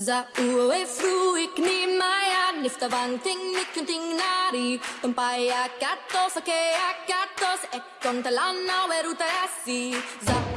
Za uwe fruik ni maya nifta banting nikunting nari. Tumpaya katos ake akatos e kontalana weruta yasi Za uwe